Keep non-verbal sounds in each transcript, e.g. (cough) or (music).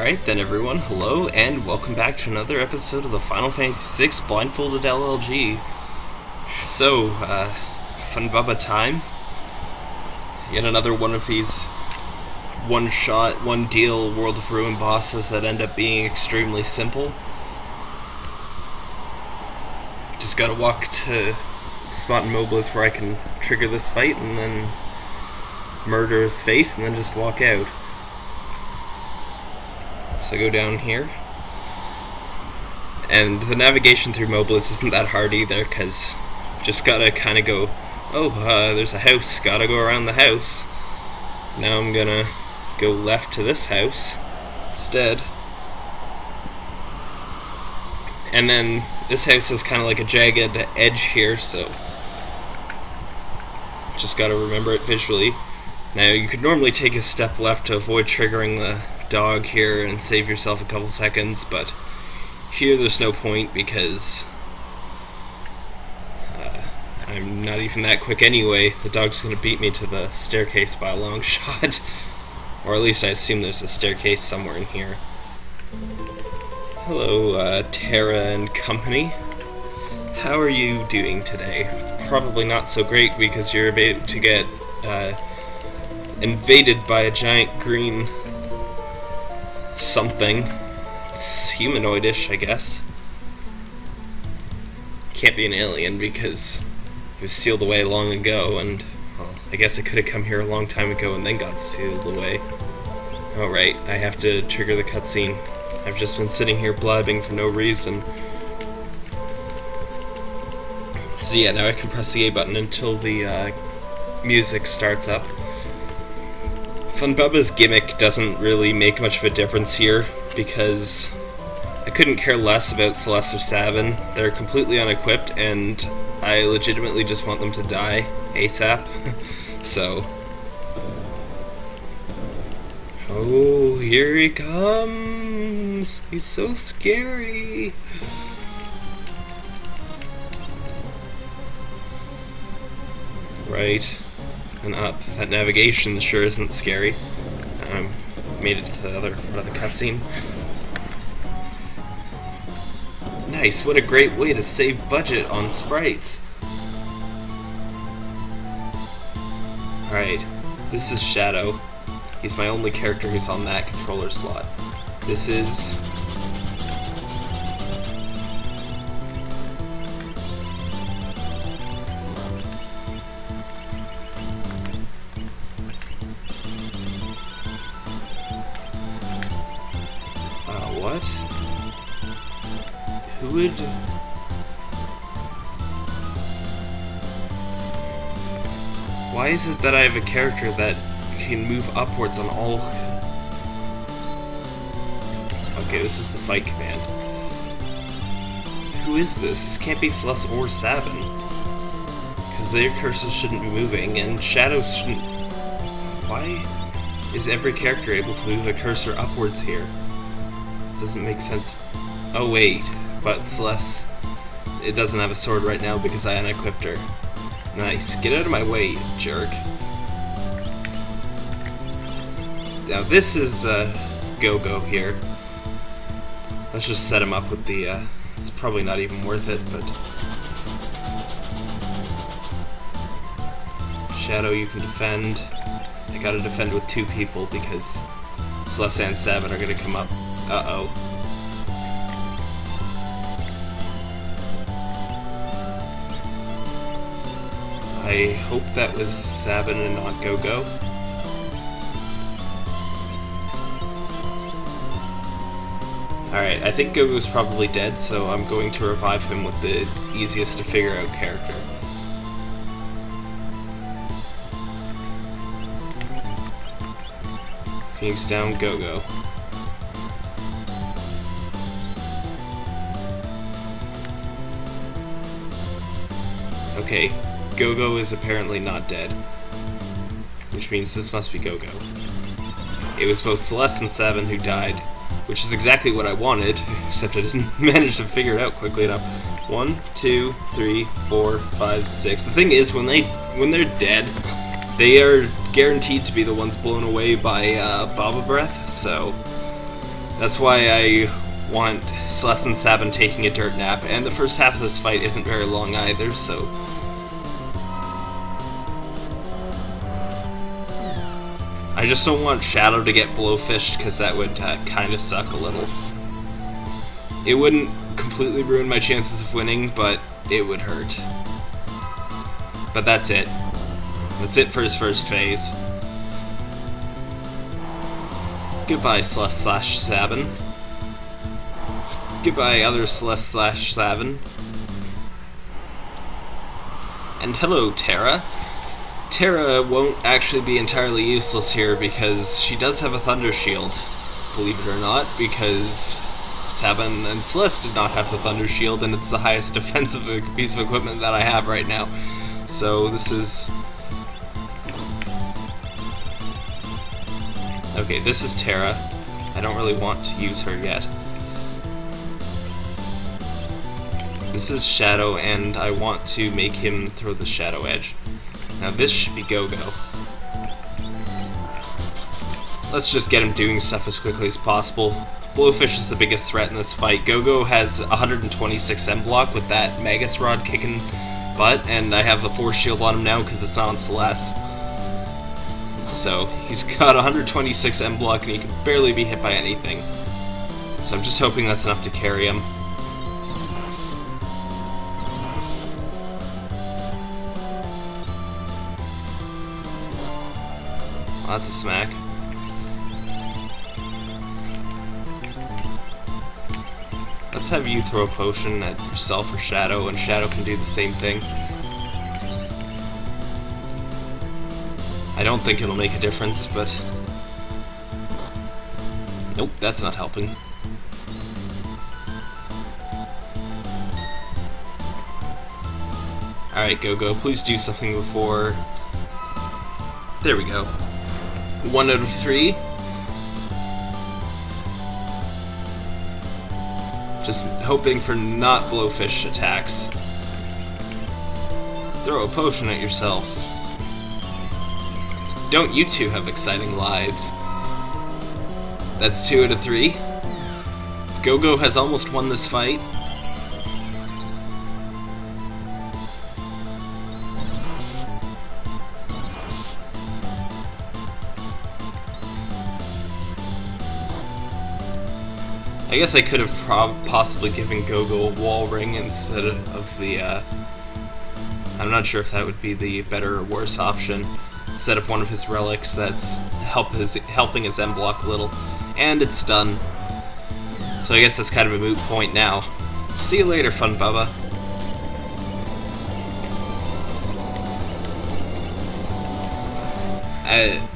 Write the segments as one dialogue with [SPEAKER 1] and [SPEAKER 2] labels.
[SPEAKER 1] Alright then everyone, hello and welcome back to another episode of the Final Fantasy VI Blindfolded LLG. So, uh, Phunbaba time. Yet another one of these one shot, one deal World of Ruin bosses that end up being extremely simple. Just gotta walk to spot in Mobliz where I can trigger this fight and then murder his face and then just walk out. So go down here. And the navigation through Mobliz isn't that hard either, because just gotta kind of go, oh, uh, there's a house, gotta go around the house. Now I'm gonna go left to this house instead. And then this house is kind of like a jagged edge here, so just gotta remember it visually. Now you could normally take a step left to avoid triggering the dog here and save yourself a couple seconds, but here there's no point because uh, I'm not even that quick anyway. The dog's going to beat me to the staircase by a long (laughs) shot. or at least I assume there's a staircase somewhere in here. Hello, uh, Terra and company. How are you doing today? Probably not so great because you're about to get uh, invaded by a giant green something. It's humanoidish, I guess. Can't be an alien because it was sealed away long ago, and well, I guess it could have come here a long time ago and then got sealed away. Alright, I have to trigger the cutscene. I've just been sitting here blabbing for no reason. So yeah, now I can press the A button until the uh, music starts up. Phunbaba's gimmick doesn't really make much of a difference here because I couldn't care less about Celes or Sabin. They're completely unequipped and I legitimately just want them to die ASAP. (laughs) so. Oh, here he comes! He's so scary! Right and up. That navigation sure isn't scary. Um, made it to the other part of the cutscene. Nice, what a great way to save budget on sprites. Alright, this is Shadow. He's my only character who's on that controller slot. This is Why is it that I have a character that can move upwards on all... Okay, this is the fight command. Who is this? This can't be Celes or Sabin. Because their cursors shouldn't be moving, and shadows shouldn't... Why is every character able to move a cursor upwards here? doesn't make sense. Oh wait, but Celes it doesn't have a sword right now because I unequipped her. Nice. Get out of my way, jerk. Now this is uh, Go-Go here. Let's just set him up with the, uh, it's probably not even worth it, but... Shadow you can defend. I gotta defend with two people because Celes and Sabin are gonna come up. Uh-oh. I hope that was Sabin and not Go-Go. Alright, I think Go-Go's probably dead, so I'm going to revive him with the easiest to figure out character. Phoenix down, Go-Go. Okay, Go-Go is apparently not dead. Which means this must be Go-Go. It was both Celes and Sabin who died, which is exactly what I wanted, (laughs) except I didn't (laughs) manage to figure it out quickly enough. One, two, three, four, five, six. The thing is, when they when they're dead, they are guaranteed to be the ones blown away by uh, Baba Breath, so That's why I want Celes and Sabin taking a dirt nap, and the first half of this fight isn't very long either, so... I just don't want Shadow to get blowfished, because that would uh, kind of suck a little. It wouldn't completely ruin my chances of winning, but it would hurt. But that's it. That's it for his first phase. Goodbye, Celes slash Sabin. Goodbye, other Celes slash Sabin. And hello, Terra. Terra won't actually be entirely useless here because she does have a Thunder Shield, believe it or not, because Sabin and Celes did not have the Thunder Shield, and it's the highest (laughs) defensive piece of equipment that I have right now. So this is Okay, this is Terra. I don't really want to use her yet. This is Shadow, and I want to make him throw the Shadow Edge. Now this should be Go-Go. Let's just get him doing stuff as quickly as possible. Blowfish is the biggest threat in this fight. Go-Go has 126 M-Block with that Magus Rod kicking butt, and I have the Force Shield on him now because it's not on Celes. So he's got 126 M block and he can barely be hit by anything. So I'm just hoping that's enough to carry him. That's a smack. Let's have you throw a potion at yourself or Shadow, and Shadow can do the same thing. I don't think it'll make a difference, but... Nope, that's not helping. Alright, Go-Go, please do something before... There we go. One out of three. Just hoping for not blowfish attacks. Throw a potion at yourself. Don't you two have exciting lives? That's two out of three. Go-Go has almost won this fight. I guess I could have possibly given Go-Go a wall ring instead of the, uh, I'm not sure if that would be the better or worse option instead of one of his relics that's help his, helping his M block a little. And it's done. So I guess that's kind of a moot point now. See you later, Phunbaba. Uh,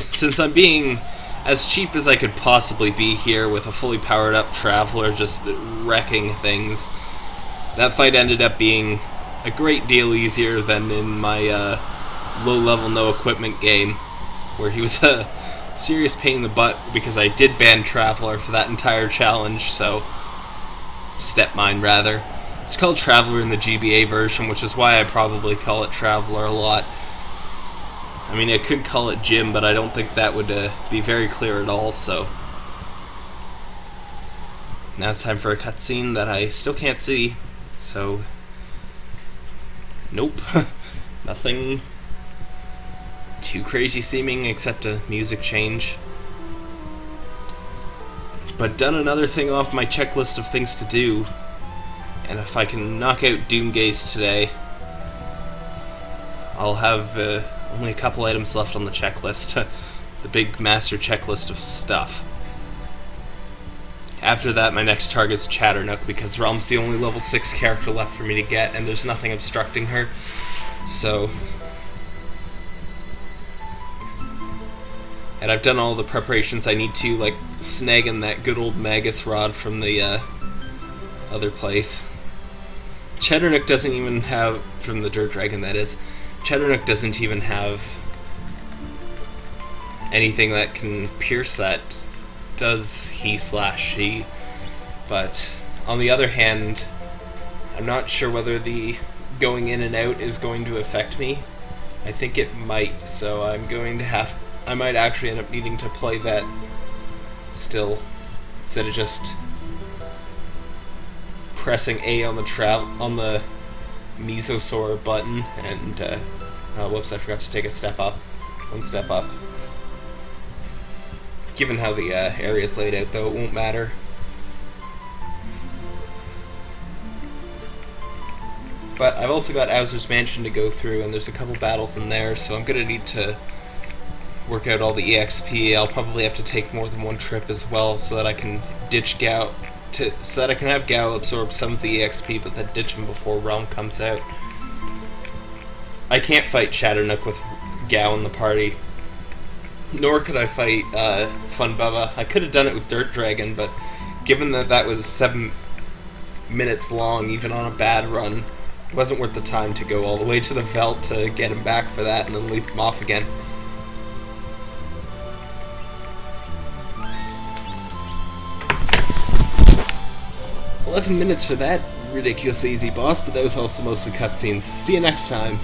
[SPEAKER 1] (laughs) since I'm being as cheap as I could possibly be here with a fully powered up Traveler just wrecking things, that fight ended up being a great deal easier than in my uh, low-level, no-equipment game, where he was (laughs) a serious pain in the butt because I did ban Traveler for that entire challenge, so... Step Mine, rather. It's called Traveler in the GBA version, which is why I probably call it Traveler a lot. I mean, I could call it Jim, but I don't think that would uh, be very clear at all, so... Now it's time for a cutscene that I still can't see, so Nope. (laughs) Nothing too crazy seeming except a music change. But done another thing off my checklist of things to do. And if I can knock out Doomgaze today, I'll have uh, only a couple items left on the checklist. (laughs) the big master checklist of stuff. After that, my next target's Chadarnook, because Relm's the only level 6 character left for me to get, and there's nothing obstructing her. So... And I've done all the preparations I need to, like snagging that good old Magus Rod from the uh, other place. Chadarnook doesn't even have, from the Dirt Dragon that is, Chadarnook doesn't even have anything that can pierce that does he slash she. But on the other hand, I'm not sure whether the going in and out is going to affect me. I think it might, so I'm going to have. I might actually end up needing to play that still, instead of just pressing A on the travel on the Mesosaur button and uh, oh, whoops, I forgot to take a step up, one step up. Given how the uh, area is laid out, though, it won't matter. But I've also got Owzer's Mansion to go through, and there's a couple battles in there, so I'm gonna need to work out all the EXP. I'll probably have to take more than one trip as well, so that I can ditch Gau, to so that I can have Gau absorb some of the EXP, but then ditch him before Relm comes out. I can't fight Chadarnook with Gau in the party, nor could I fight uh, Phunbaba. I could have done it with Dirt Dragon, but given that that was seven minutes long, even on a bad run, it wasn't worth the time to go all the way to the Veldt to get him back for that and then leap him off again. Eleven minutes for that ridiculous easy boss, but that was also mostly cutscenes. See you next time.